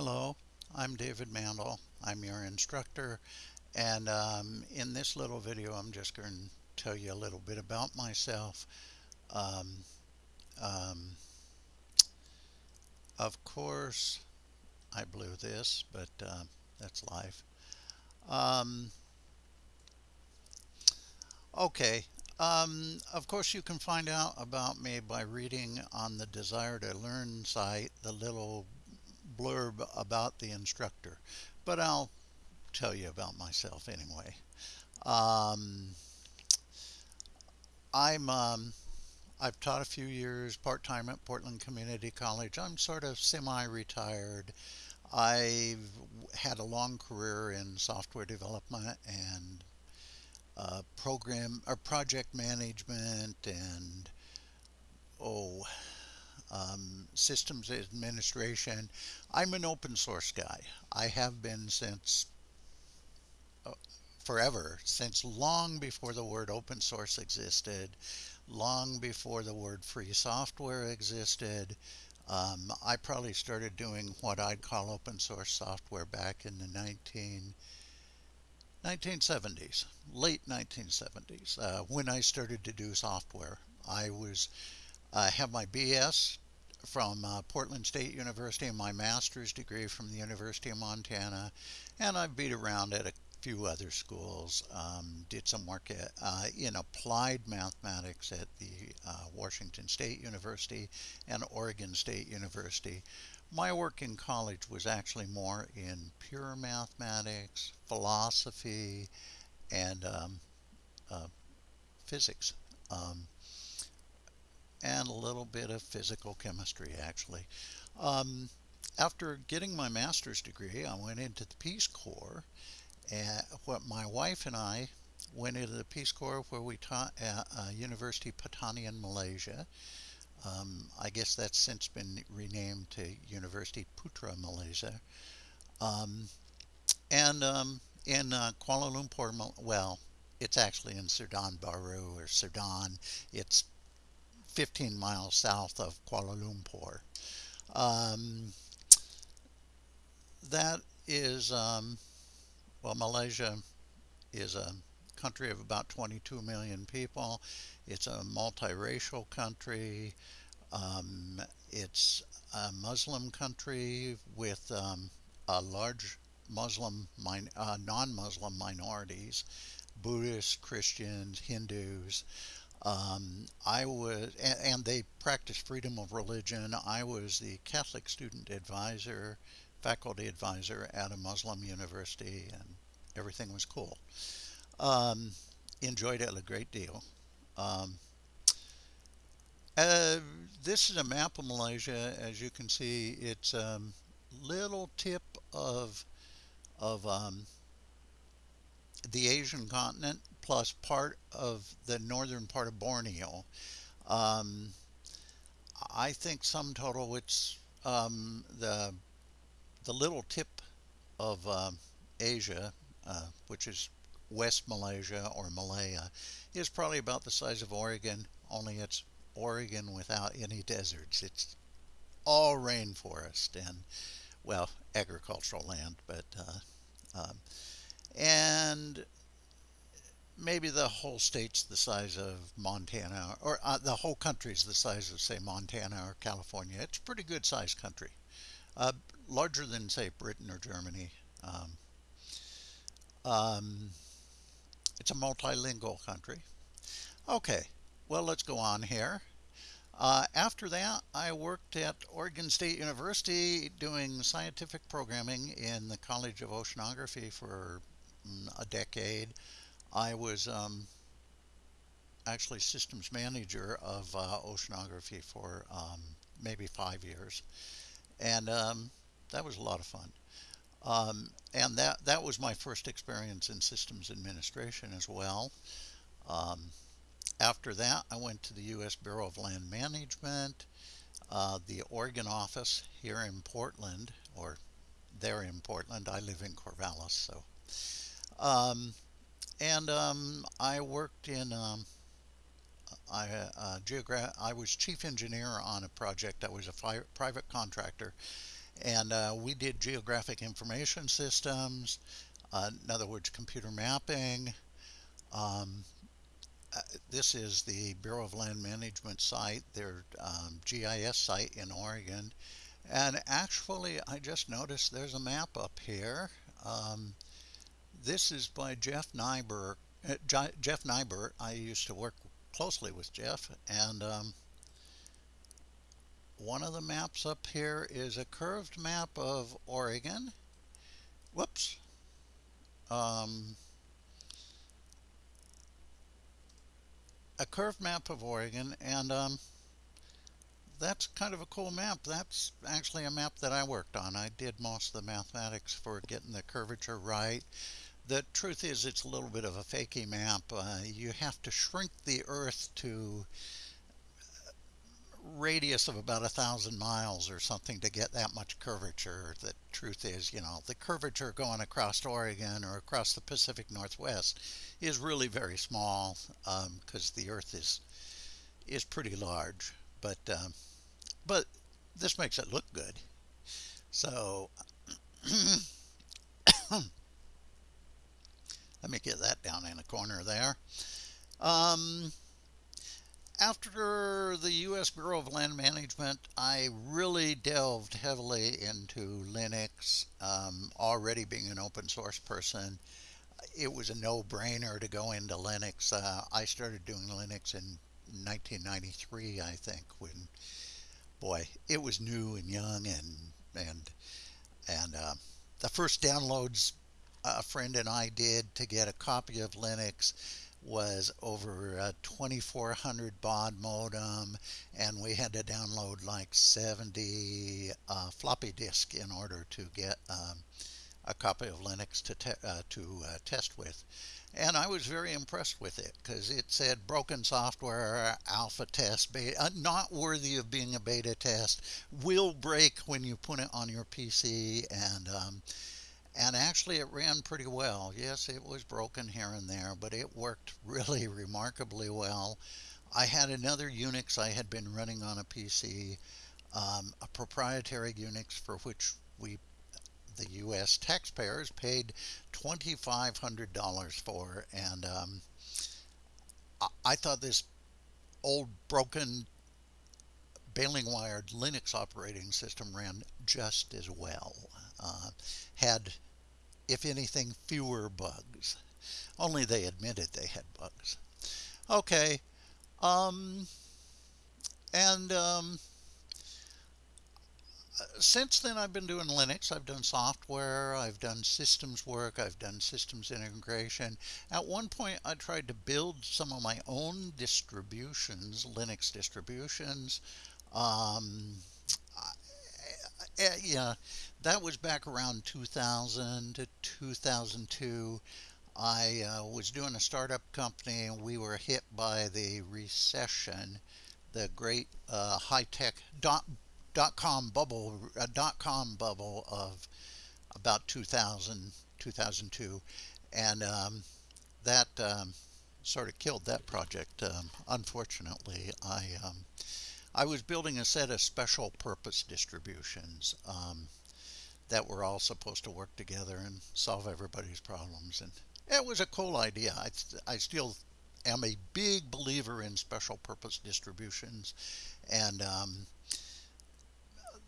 Hello, I'm David Mandel. I'm your instructor and um, in this little video I'm just going to tell you a little bit about myself. Um, um, of course I blew this but uh, that's life. Um, okay, um, of course you can find out about me by reading on the Desire to Learn site the little blurb about the instructor, but I'll tell you about myself anyway. Um, I'm um, I've taught a few years part-time at Portland Community College. I'm sort of semi-retired. I've had a long career in software development and uh, program or project management and oh um, systems administration. I'm an open source guy. I have been since uh, forever, since long before the word open source existed, long before the word free software existed. Um, I probably started doing what I'd call open source software back in the 19, 1970s, late 1970s, uh, when I started to do software. I was I have my BS from uh, Portland State University and my master's degree from the University of Montana. And I've beat around at a few other schools. Um, did some work at, uh, in applied mathematics at the uh, Washington State University and Oregon State University. My work in college was actually more in pure mathematics, philosophy, and um, uh, physics. Um, and a little bit of physical chemistry actually. Um, after getting my master's degree, I went into the Peace Corps. And what my wife and I went into the Peace Corps where we taught at uh, University Pertanian in Malaysia. Um, I guess that's since been renamed to University Putra, Malaysia. Um, and um, in uh, Kuala Lumpur, well, it's actually in Serdang Baru or Serdang. It's 15 miles south of Kuala Lumpur. Um, that is, um, well, Malaysia is a country of about 22 million people. It's a multiracial country. Um, it's a Muslim country with um, a large Muslim, uh, non-Muslim minorities, Buddhists, Christians, Hindus. Um, I was, and, and, they practiced freedom of religion. I was the Catholic student advisor, faculty advisor at a Muslim university, and everything was cool. Um, enjoyed it a great deal. Um, uh, this is a map of Malaysia. As you can see, it's a um, little tip of of um, the Asian continent plus part of the northern part of Borneo. Um, I think some total it's um, the the little tip of uh, Asia, uh, which is West Malaysia or Malaya, is probably about the size of Oregon, only it's Oregon without any deserts. It's all rainforest and, well, agricultural land, but, uh, um, and maybe the whole state's the size of Montana, or uh, the whole country's the size of, say, Montana or California. It's a pretty good sized country. Uh, larger than, say, Britain or Germany. Um, um, it's a multilingual country. Okay, well, let's go on here. Uh, after that, I worked at Oregon State University doing scientific programming in the College of Oceanography for mm, a decade. I was um, actually systems manager of uh, oceanography for um, maybe five years. And um, that was a lot of fun. Um, and that, that was my first experience in systems administration as well. Um, after that, I went to the U.S. Bureau of Land Management, uh, the Oregon office here in Portland, or there in Portland. I live in Corvallis, so. And um, I worked in um, I, uh, geogra- I was chief engineer on a project. I was a private contractor, And uh, we did geographic information systems, uh, in other words, computer mapping. Um, uh, this is the Bureau of Land Management site, their um, GIS site in Oregon. And actually, I just noticed there's a map up here. Um, this is by Jeff Nyberg. Uh, Jeff Nyberg. I used to work closely with Jeff, and um, one of the maps up here is a curved map of Oregon. Whoops. Um, a curved map of Oregon, and um, that's kind of a cool map. That's actually a map that I worked on. I did most of the mathematics for getting the curvature right. The truth is it's a little bit of a fakey map. Uh, you have to shrink the Earth to radius of about a thousand miles or something to get that much curvature. The truth is, you know, the curvature going across Oregon or across the Pacific Northwest is really very small because um, the Earth is is pretty large. But um, but this makes it look good. So let me get that down in a corner there. Um, after the U.S. Bureau of Land Management, I really delved heavily into Linux. Um, already being an open source person, it was a no-brainer to go into Linux. Uh, I started doing Linux in 1993, I think, when boy, it was new and young and and and uh, the first downloads a friend and I did to get a copy of Linux was over a 2400 baud modem and we had to download like 70 uh, floppy disk in order to get um, a copy of Linux to, te uh, to uh, test with. And I was very impressed with it because it said broken software, alpha test, beta, uh, not worthy of being a beta test, will break when you put it on your PC, and um, and actually it ran pretty well. Yes, it was broken here and there, but it worked really remarkably well. I had another Unix I had been running on a PC, um, a proprietary Unix for which we the U.S. taxpayers paid $2,500 for. And um, I, I thought this old broken baling wired Linux operating system ran just as well. Uh, had, if anything, fewer bugs. Only they admitted they had bugs. Okay. Um, and um, since then I've been doing Linux. I've done software, I've done systems work, I've done systems integration. At one point I tried to build some of my own distributions, Linux distributions. Um, yeah, that was back around 2000 to 2002. I uh, was doing a startup company and we were hit by the recession, the great uh, high-tech dot dot com bubble a dot com bubble of about 2000 2002 and um, that um, sort of killed that project um, unfortunately I um, I was building a set of special purpose distributions um, that were all supposed to work together and solve everybody's problems and it was a cool idea I, I still am a big believer in special purpose distributions and um,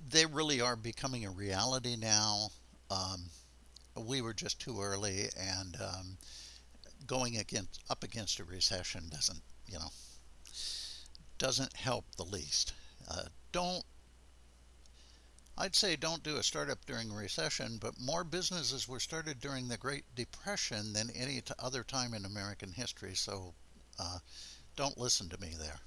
they really are becoming a reality now. Um, we were just too early, and um, going against up against a recession doesn't, you know, doesn't help the least. Uh, don't. I'd say don't do a startup during a recession, but more businesses were started during the Great Depression than any other time in American history. So uh, don't listen to me there.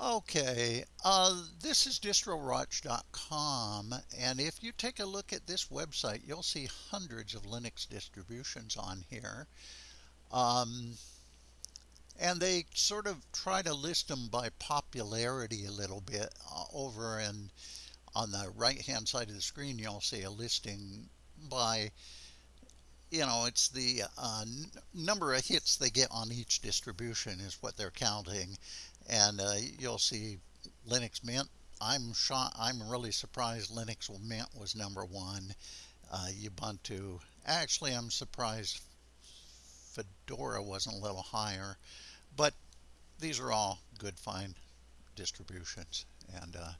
Okay, uh, this is distrowatch.com, and if you take a look at this website, you'll see hundreds of Linux distributions on here. Um, and they sort of try to list them by popularity a little bit. Uh, over and on the right hand side of the screen, you'll see a listing by you know, it's the uh, number of hits they get on each distribution is what they're counting and uh, you'll see Linux Mint I'm shot. I'm really surprised Linux Mint was number one. Uh, Ubuntu. Actually, I'm surprised Fedora wasn't a little higher, but these are all good, fine distributions, and uh,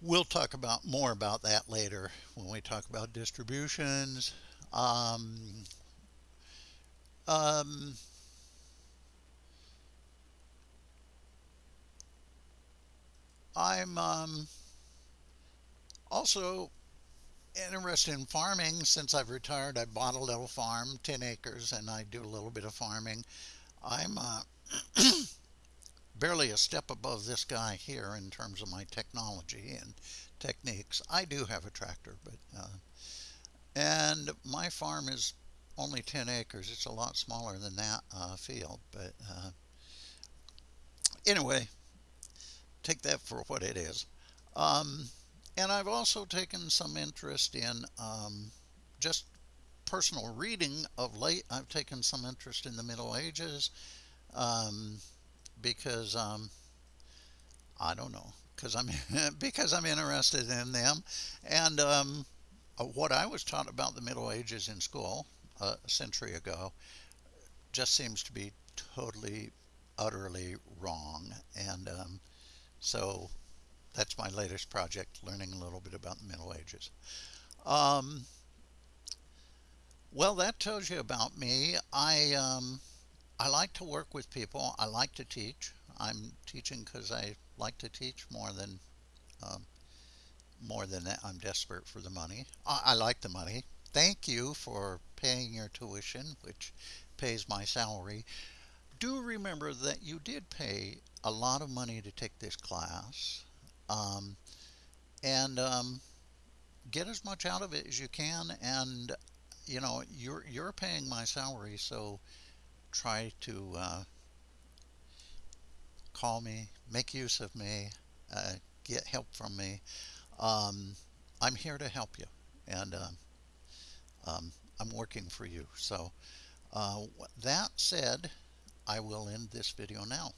we'll talk about more about that later when we talk about distributions. Um, um, I'm um, also interested in farming. Since I've retired, I bought a little farm, 10 acres, and I do a little bit of farming. I'm uh, barely a step above this guy here in terms of my technology and techniques. I do have a tractor, but uh, and my farm is only 10 acres. It's a lot smaller than that uh, field, but uh, anyway, take that for what it is. Um, and I've also taken some interest in um, just personal reading of late. I've taken some interest in the Middle Ages um, because um, I don't know because I'm because I'm interested in them and um, uh, what I was taught about the Middle Ages in school uh, a century ago just seems to be totally utterly wrong and um, so that's my latest project, learning a little bit about the Middle Ages. Um, well, that tells you about me. I um, I like to work with people. I like to teach. I'm teaching because I like to teach more than um, more than that. I'm desperate for the money. I, I like the money. Thank you for paying your tuition, which pays my salary. Do remember that you did pay a lot of money to take this class um, and um, get as much out of it as you can and you know you're you're paying my salary so try to uh, call me make use of me uh, get help from me. Um, I'm here to help you and uh, um, I'm working for you. So uh, that said I will end this video now